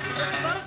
Yeah.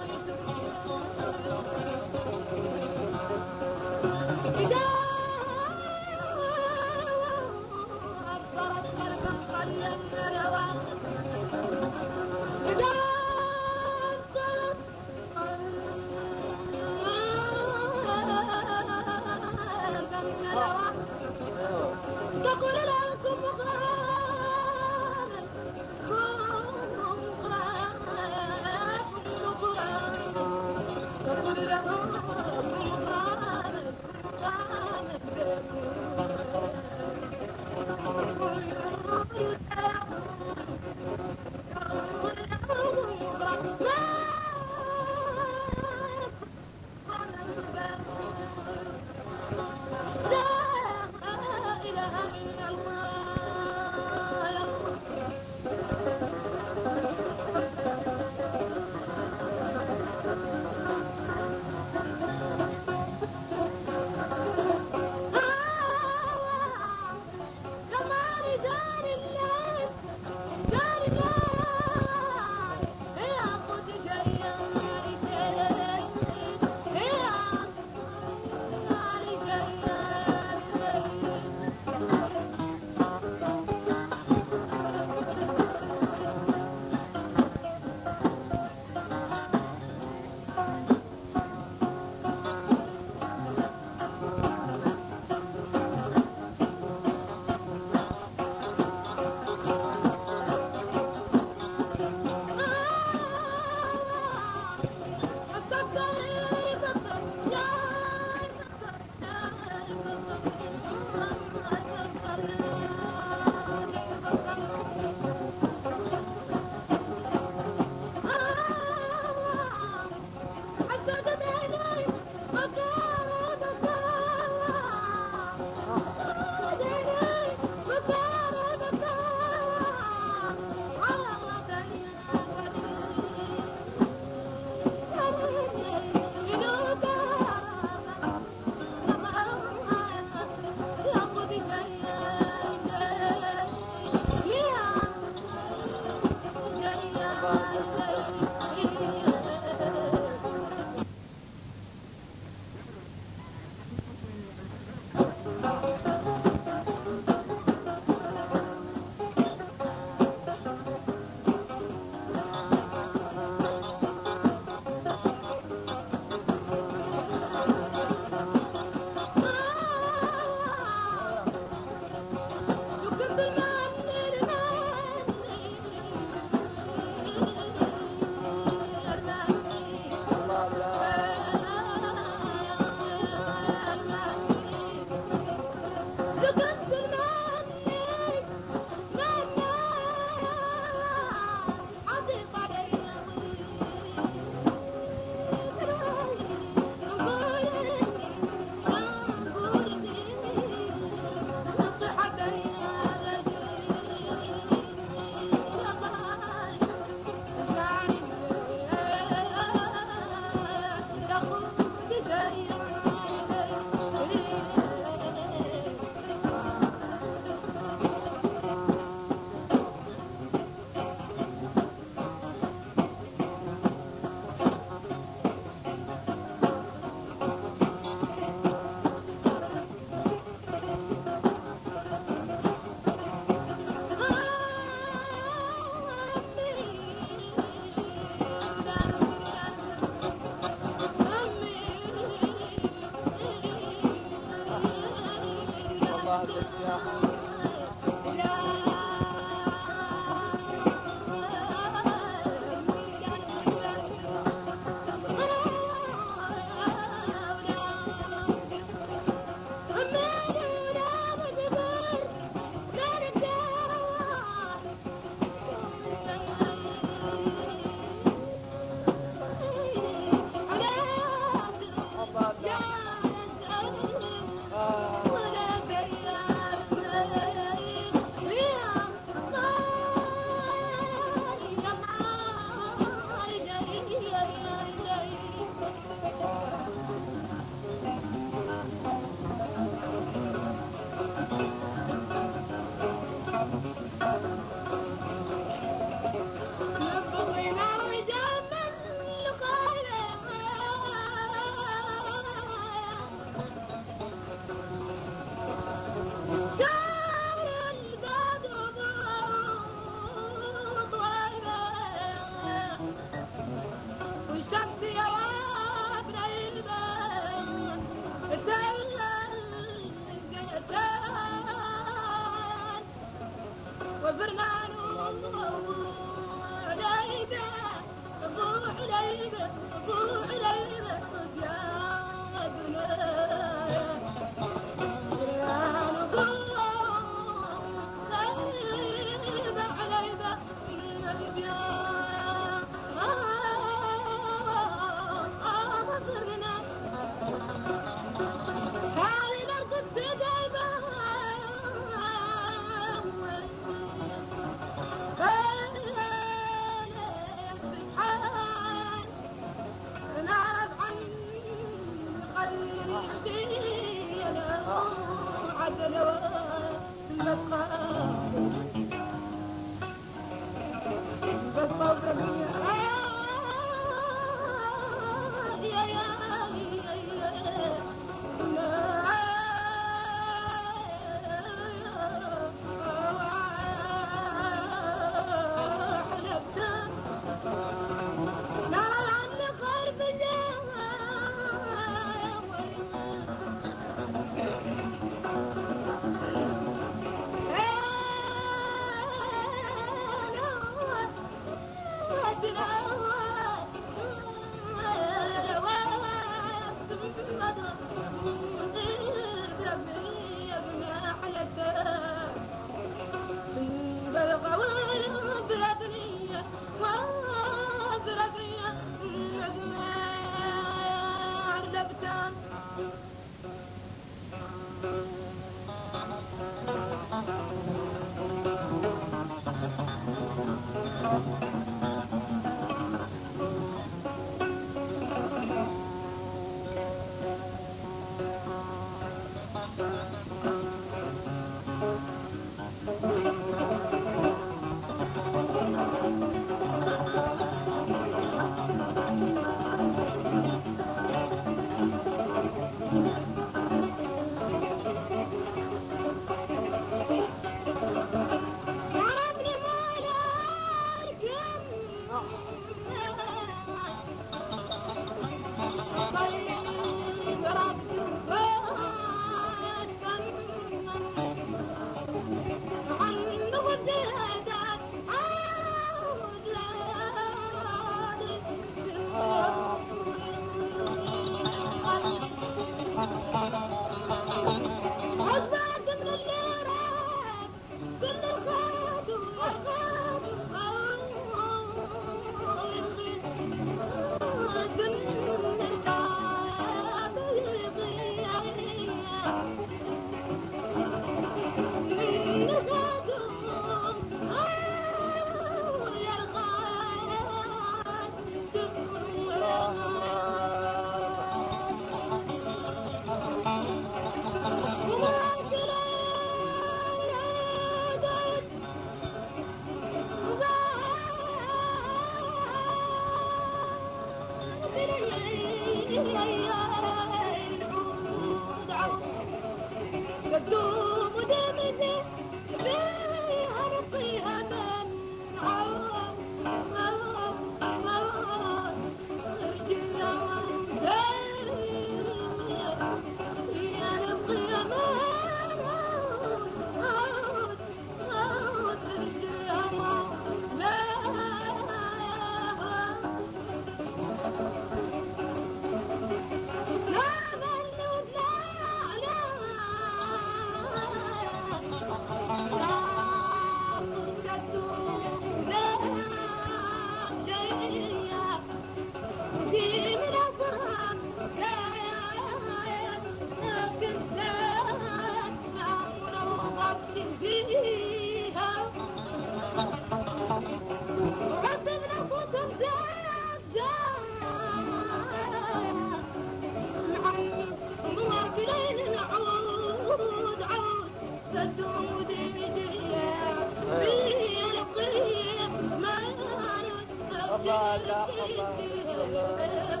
Allah, Allah, Allah, Allah,